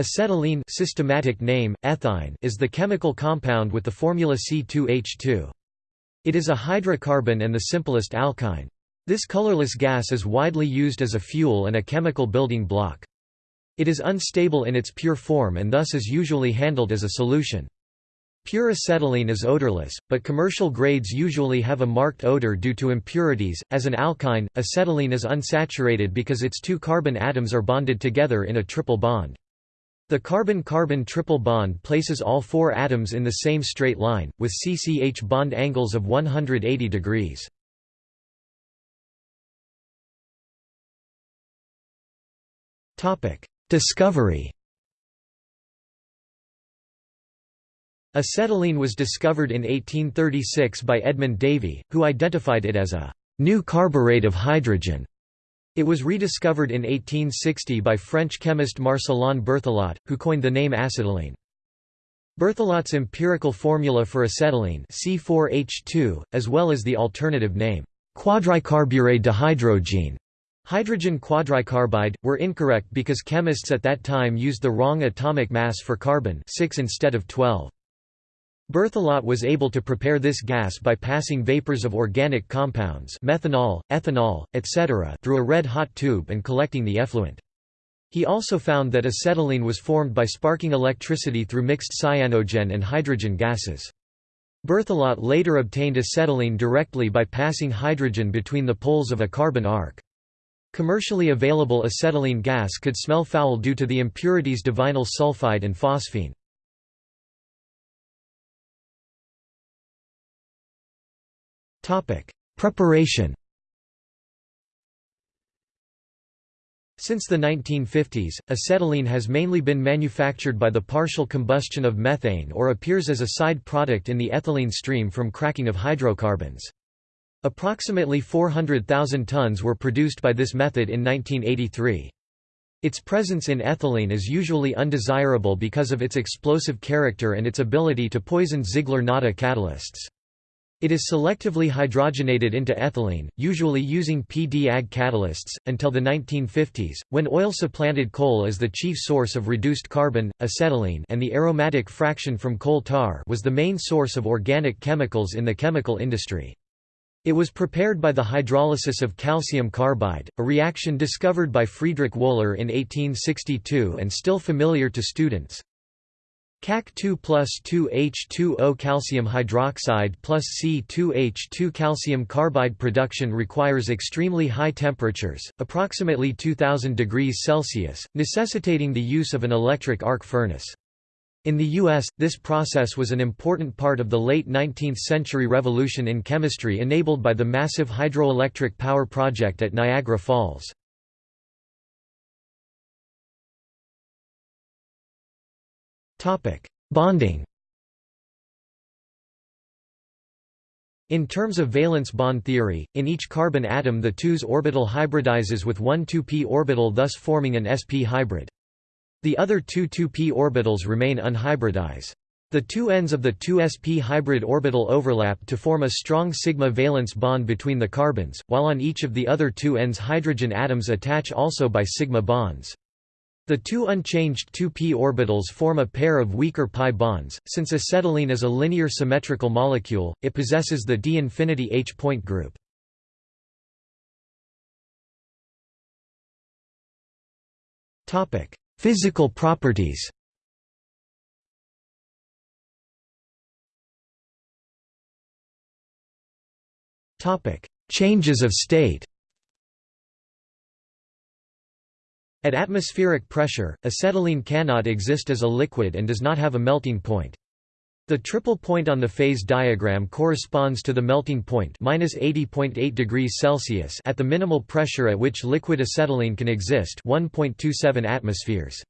Acetylene systematic name, ethyne is the chemical compound with the formula C2H2. It is a hydrocarbon and the simplest alkyne. This colorless gas is widely used as a fuel and a chemical building block. It is unstable in its pure form and thus is usually handled as a solution. Pure acetylene is odorless, but commercial grades usually have a marked odor due to impurities. As an alkyne, acetylene is unsaturated because its two carbon atoms are bonded together in a triple bond. The carbon-carbon triple bond places all four atoms in the same straight line, with CCH bond angles of 180 degrees. Discovery Acetylene was discovered in 1836 by Edmund Davy, who identified it as a new carburet of hydrogen. It was rediscovered in 1860 by French chemist Marcellin Berthelot, who coined the name acetylene. Berthelot's empirical formula for acetylene C4H2, as well as the alternative name, quadricarburet dehydrogene, hydrogen quadricarbide, were incorrect because chemists at that time used the wrong atomic mass for carbon 6 instead of 12. Berthelot was able to prepare this gas by passing vapors of organic compounds methanol, ethanol, etc. through a red-hot tube and collecting the effluent. He also found that acetylene was formed by sparking electricity through mixed cyanogen and hydrogen gases. Berthelot later obtained acetylene directly by passing hydrogen between the poles of a carbon arc. Commercially available acetylene gas could smell foul due to the impurities divinyl sulfide and phosphine. Preparation Since the 1950s, acetylene has mainly been manufactured by the partial combustion of methane or appears as a side product in the ethylene stream from cracking of hydrocarbons. Approximately 400,000 tons were produced by this method in 1983. Its presence in ethylene is usually undesirable because of its explosive character and its ability to poison Ziegler-Natta catalysts. It is selectively hydrogenated into ethylene, usually using P-D-Ag catalysts, until the 1950s, when oil supplanted coal as the chief source of reduced carbon, acetylene and the aromatic fraction from coal tar was the main source of organic chemicals in the chemical industry. It was prepared by the hydrolysis of calcium carbide, a reaction discovered by Friedrich Wöhler in 1862 and still familiar to students. CaC2 plus 2H2O calcium hydroxide plus C2H2 calcium carbide production requires extremely high temperatures, approximately 2000 degrees Celsius, necessitating the use of an electric arc furnace. In the U.S., this process was an important part of the late 19th-century revolution in chemistry enabled by the massive hydroelectric power project at Niagara Falls. Topic: Bonding. In terms of valence bond theory, in each carbon atom the 2s orbital hybridizes with one 2p orbital thus forming an sp hybrid. The other two 2p orbitals remain unhybridized. The two ends of the 2sp hybrid orbital overlap to form a strong sigma valence bond between the carbons, while on each of the other two ends hydrogen atoms attach also by sigma bonds. The two unchanged 2p orbitals form a pair of weaker pi bonds. Since acetylene is a linear symmetrical molecule, it possesses the d-infinity H-point group. Topic: Physical properties. Topic: Changes of state. At atmospheric pressure, acetylene cannot exist as a liquid and does not have a melting point. The triple point on the phase diagram corresponds to the melting point -80.8 degrees Celsius at the minimal pressure at which liquid acetylene can exist 1.27 atmospheres.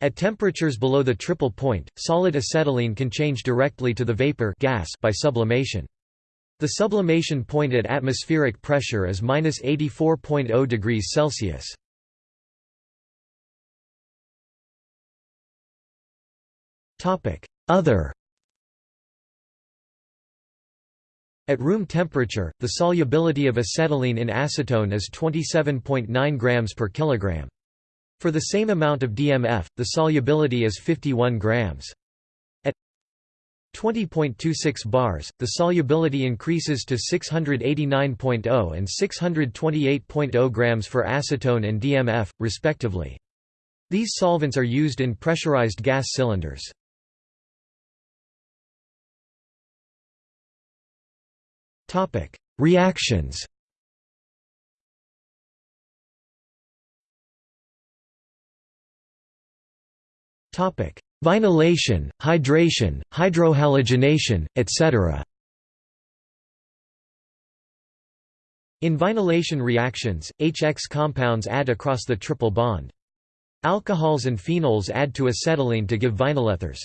At temperatures below the triple point, solid acetylene can change directly to the vapor gas by sublimation. The sublimation point at atmospheric pressure is -84.0 degrees Celsius. Other At room temperature, the solubility of acetylene in acetone is 27.9 grams per kilogram. For the same amount of DMF, the solubility is 51 grams. At 20.26 bars, the solubility increases to 689.0 and 628.0 grams for acetone and DMF, respectively. These solvents are used in pressurized gas cylinders. Reactions Topic: Vinylation, hydration, hydrohalogenation, etc. In vinylation reactions, HX compounds add across the triple bond. Alcohols and phenols add to acetylene to give vinylethers.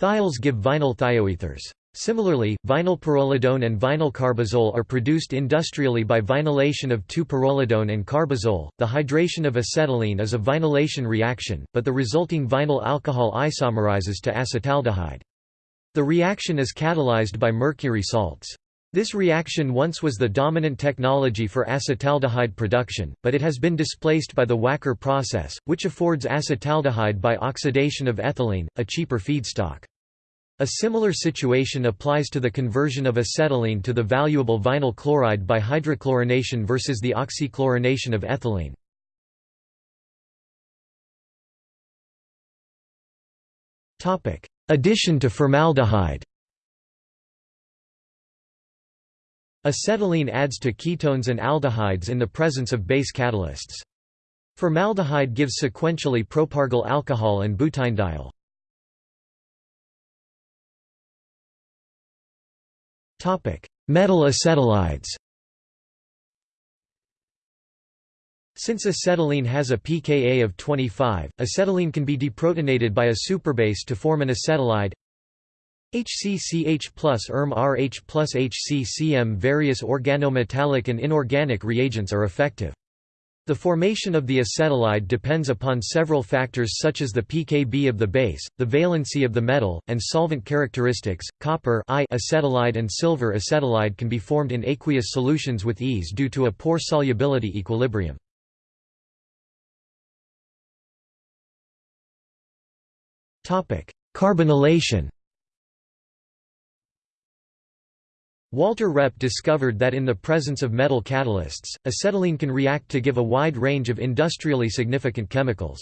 Thiols give vinyl thioethers. Similarly, vinyl pyrrolidone and vinyl carbazole are produced industrially by vinylation of 2-pyrrolidone and carbazole. The hydration of acetylene is a vinylation reaction, but the resulting vinyl alcohol isomerizes to acetaldehyde. The reaction is catalyzed by mercury salts. This reaction once was the dominant technology for acetaldehyde production, but it has been displaced by the Wacker process, which affords acetaldehyde by oxidation of ethylene, a cheaper feedstock. A similar situation applies to the conversion of acetylene to the valuable vinyl chloride by hydrochlorination versus the oxychlorination of ethylene. Addition to formaldehyde Acetylene adds to ketones and aldehydes in the presence of base catalysts. Formaldehyde gives sequentially propargyl alcohol and butynediols. Metal acetylides. Since acetylene has a pKa of 25, acetylene can be deprotonated by a superbase to form an acetylide. HCCH plus ERM RH plus HCCM Various organometallic and inorganic reagents are effective. The formation of the acetylide depends upon several factors such as the pKb of the base, the valency of the metal, and solvent characteristics. Copper I acetylide and silver acetylide can be formed in aqueous solutions with ease due to a poor solubility equilibrium. Topic: Carbonylation Walter Reppe discovered that in the presence of metal catalysts, acetylene can react to give a wide range of industrially significant chemicals.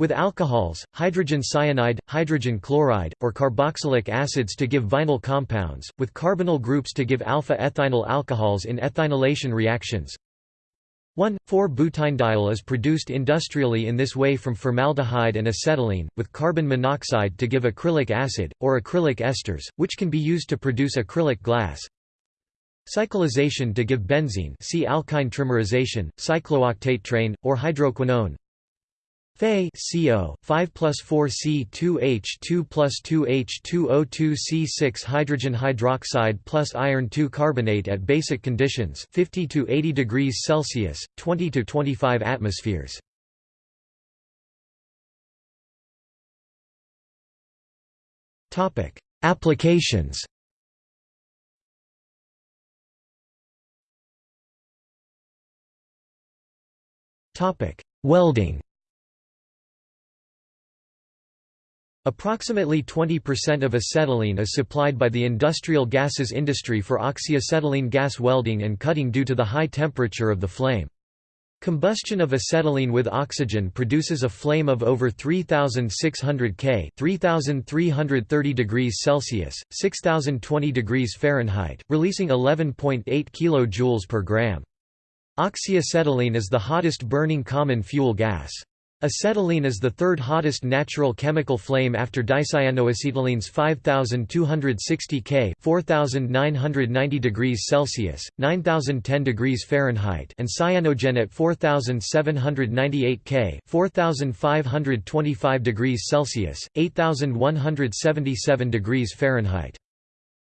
With alcohols, hydrogen cyanide, hydrogen chloride, or carboxylic acids to give vinyl compounds, with carbonyl groups to give alpha-ethynyl alcohols in ethynylation reactions, 1,4-butynediol is produced industrially in this way from formaldehyde and acetylene, with carbon monoxide to give acrylic acid, or acrylic esters, which can be used to produce acrylic glass. Cyclization to give benzene see alkyne trimerization, cyclooctatetraene, or hydroquinone. Fe CO 5 plus 4 C2H2 plus 2H2O2 C6 hydrogen hydroxide plus iron 2 carbonate at basic conditions 50 to 80 degrees Celsius 20 to 25 atmospheres. Topic Applications. Topic Welding Approximately 20% of acetylene is supplied by the industrial gases industry for oxyacetylene gas welding and cutting due to the high temperature of the flame. Combustion of acetylene with oxygen produces a flame of over 3600 K, 3330 degrees Celsius, 6020 degrees Fahrenheit, releasing 11.8 kJ per gram. Oxyacetylene is the hottest burning common fuel gas. Acetylene is the third hottest natural chemical flame after dicyanoacetylene's 5260 K 4990 degrees Celsius, 9010 degrees Fahrenheit and cyanogen at 4798 K 4525 degrees Celsius, 8177 degrees Fahrenheit.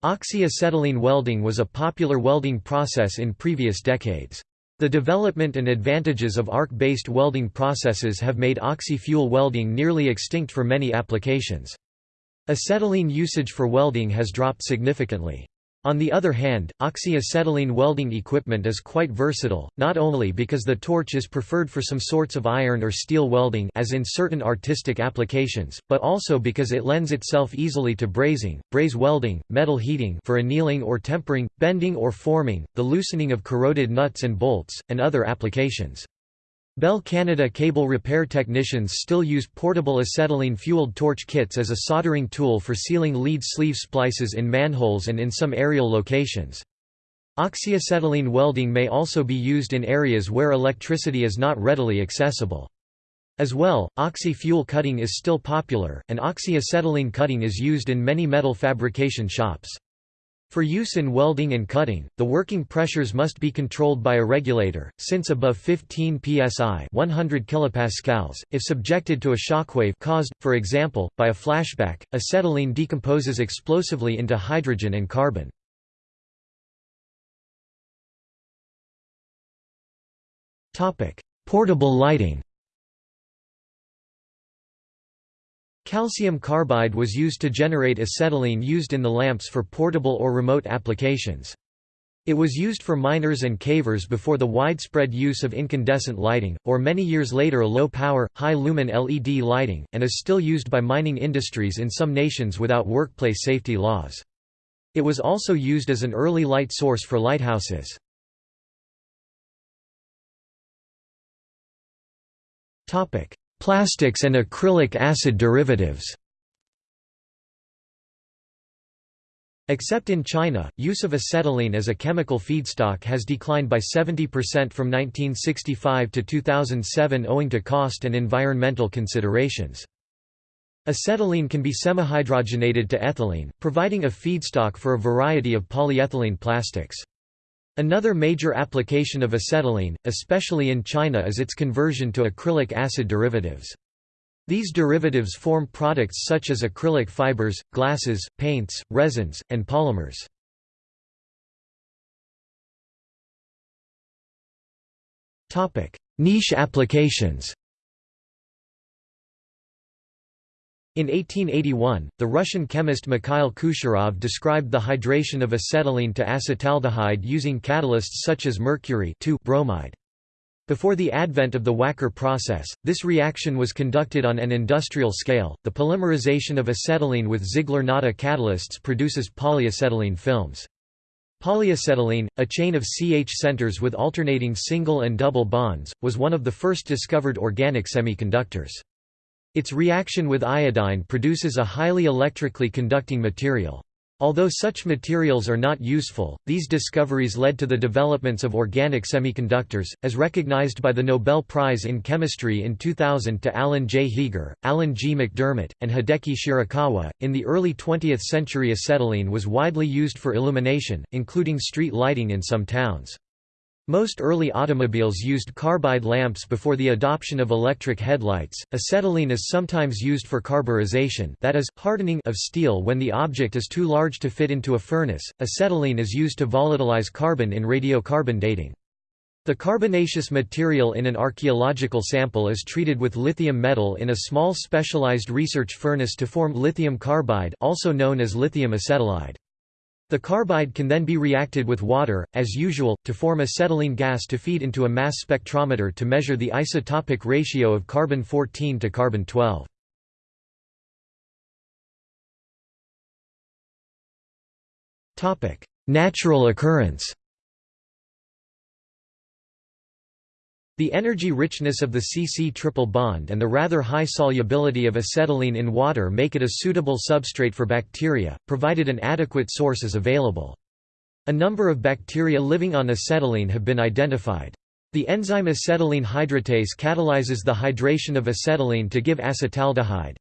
Oxyacetylene welding was a popular welding process in previous decades. The development and advantages of arc-based welding processes have made oxy-fuel welding nearly extinct for many applications. Acetylene usage for welding has dropped significantly. On the other hand, oxyacetylene welding equipment is quite versatile, not only because the torch is preferred for some sorts of iron or steel welding as in certain artistic applications, but also because it lends itself easily to brazing, braze welding, metal heating for annealing or tempering, bending or forming, the loosening of corroded nuts and bolts, and other applications. Bell Canada cable repair technicians still use portable acetylene-fueled torch kits as a soldering tool for sealing lead sleeve splices in manholes and in some aerial locations. Oxyacetylene welding may also be used in areas where electricity is not readily accessible. As well, oxy-fuel cutting is still popular, and oxyacetylene cutting is used in many metal fabrication shops. For use in welding and cutting, the working pressures must be controlled by a regulator, since above 15 psi 100 kilopascals, if subjected to a shockwave caused, for example, by a flashback, acetylene decomposes explosively into hydrogen and carbon. Portable lighting Calcium carbide was used to generate acetylene used in the lamps for portable or remote applications. It was used for miners and cavers before the widespread use of incandescent lighting, or many years later low-power, high-lumen LED lighting, and is still used by mining industries in some nations without workplace safety laws. It was also used as an early light source for lighthouses. Plastics and acrylic acid derivatives Except in China, use of acetylene as a chemical feedstock has declined by 70% from 1965 to 2007 owing to cost and environmental considerations. Acetylene can be semihydrogenated to ethylene, providing a feedstock for a variety of polyethylene plastics. Another major application of acetylene, especially in China is its conversion to acrylic acid derivatives. These derivatives form products such as acrylic fibers, glasses, paints, resins, and polymers. Niche applications In 1881, the Russian chemist Mikhail Kucherov described the hydration of acetylene to acetaldehyde using catalysts such as mercury bromide. Before the advent of the Wacker process, this reaction was conducted on an industrial scale. The polymerization of acetylene with Ziegler-Natta catalysts produces polyacetylene films. Polyacetylene, a chain of CH centers with alternating single and double bonds, was one of the first discovered organic semiconductors. Its reaction with iodine produces a highly electrically conducting material. Although such materials are not useful, these discoveries led to the developments of organic semiconductors, as recognized by the Nobel Prize in Chemistry in 2000 to Alan J. Heeger, Alan G. MacDiarmid, and Hideki Shirakawa. In the early 20th century, acetylene was widely used for illumination, including street lighting in some towns. Most early automobiles used carbide lamps before the adoption of electric headlights. Acetylene is sometimes used for carburization, that is, hardening of steel when the object is too large to fit into a furnace. Acetylene is used to volatilize carbon in radiocarbon dating. The carbonaceous material in an archaeological sample is treated with lithium metal in a small specialized research furnace to form lithium carbide, also known as lithium acetylide. The carbide can then be reacted with water, as usual, to form acetylene gas to feed into a mass spectrometer to measure the isotopic ratio of carbon-14 to carbon-12. Natural occurrence The energy richness of the CC triple bond and the rather high solubility of acetylene in water make it a suitable substrate for bacteria, provided an adequate source is available. A number of bacteria living on acetylene have been identified. The enzyme acetylene hydratase catalyzes the hydration of acetylene to give acetaldehyde.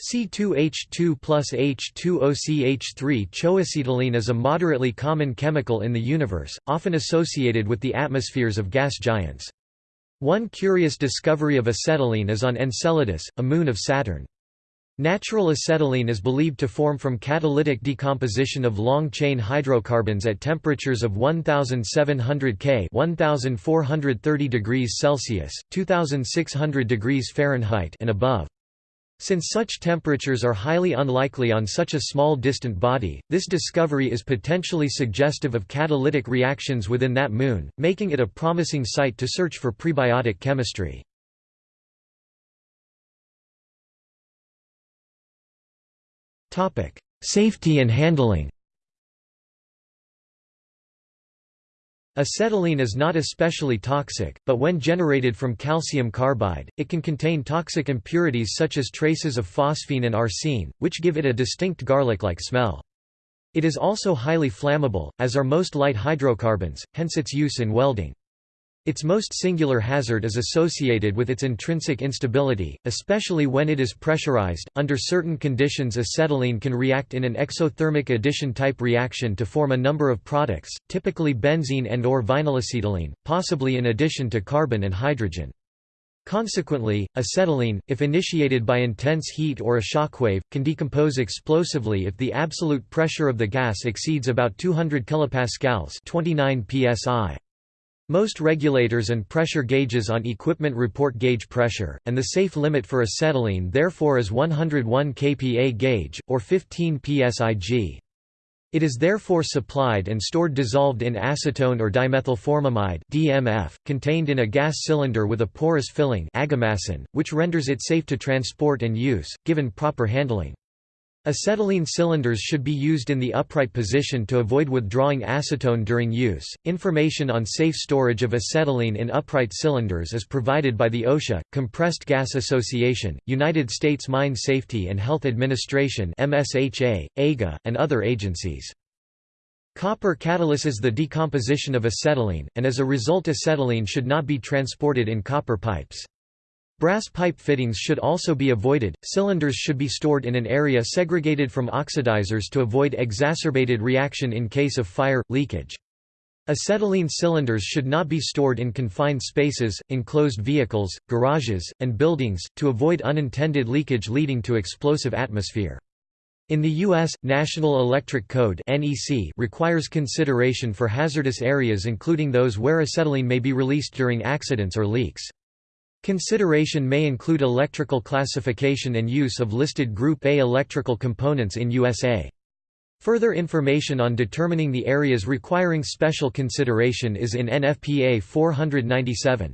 C2H2 plus H2OCH3 Choacetylene is a moderately common chemical in the universe, often associated with the atmospheres of gas giants. One curious discovery of acetylene is on Enceladus, a moon of Saturn. Natural acetylene is believed to form from catalytic decomposition of long-chain hydrocarbons at temperatures of 1700 K 1430 degrees Celsius, 2600 degrees Fahrenheit and above. Since such temperatures are highly unlikely on such a small distant body, this discovery is potentially suggestive of catalytic reactions within that moon, making it a promising site to search for prebiotic chemistry. Safety and handling Acetylene is not especially toxic, but when generated from calcium carbide, it can contain toxic impurities such as traces of phosphine and arsine, which give it a distinct garlic-like smell. It is also highly flammable, as are most light hydrocarbons, hence its use in welding. Its most singular hazard is associated with its intrinsic instability, especially when it is pressurized. Under certain conditions, acetylene can react in an exothermic addition type reaction to form a number of products, typically benzene and or vinylacetylene, possibly in addition to carbon and hydrogen. Consequently, acetylene, if initiated by intense heat or a shockwave, can decompose explosively if the absolute pressure of the gas exceeds about 200 kPa 29 psi. Most regulators and pressure gauges on equipment report gauge pressure, and the safe limit for acetylene therefore is 101 kPa gauge, or 15 psig. It is therefore supplied and stored dissolved in acetone or dimethylformamide DMF, contained in a gas cylinder with a porous filling which renders it safe to transport and use, given proper handling. Acetylene cylinders should be used in the upright position to avoid withdrawing acetone during use. Information on safe storage of acetylene in upright cylinders is provided by the OSHA, Compressed Gas Association, United States Mine Safety and Health Administration (MSHA), AGA, and other agencies. Copper catalyses the decomposition of acetylene, and as a result acetylene should not be transported in copper pipes. Brass pipe fittings should also be avoided. Cylinders should be stored in an area segregated from oxidizers to avoid exacerbated reaction in case of fire leakage. Acetylene cylinders should not be stored in confined spaces, enclosed vehicles, garages, and buildings, to avoid unintended leakage leading to explosive atmosphere. In the U.S., National Electric Code requires consideration for hazardous areas including those where acetylene may be released during accidents or leaks. Consideration may include electrical classification and use of listed Group A electrical components in USA. Further information on determining the areas requiring special consideration is in NFPA 497.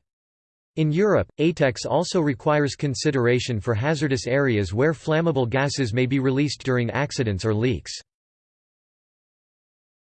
In Europe, ATEX also requires consideration for hazardous areas where flammable gases may be released during accidents or leaks.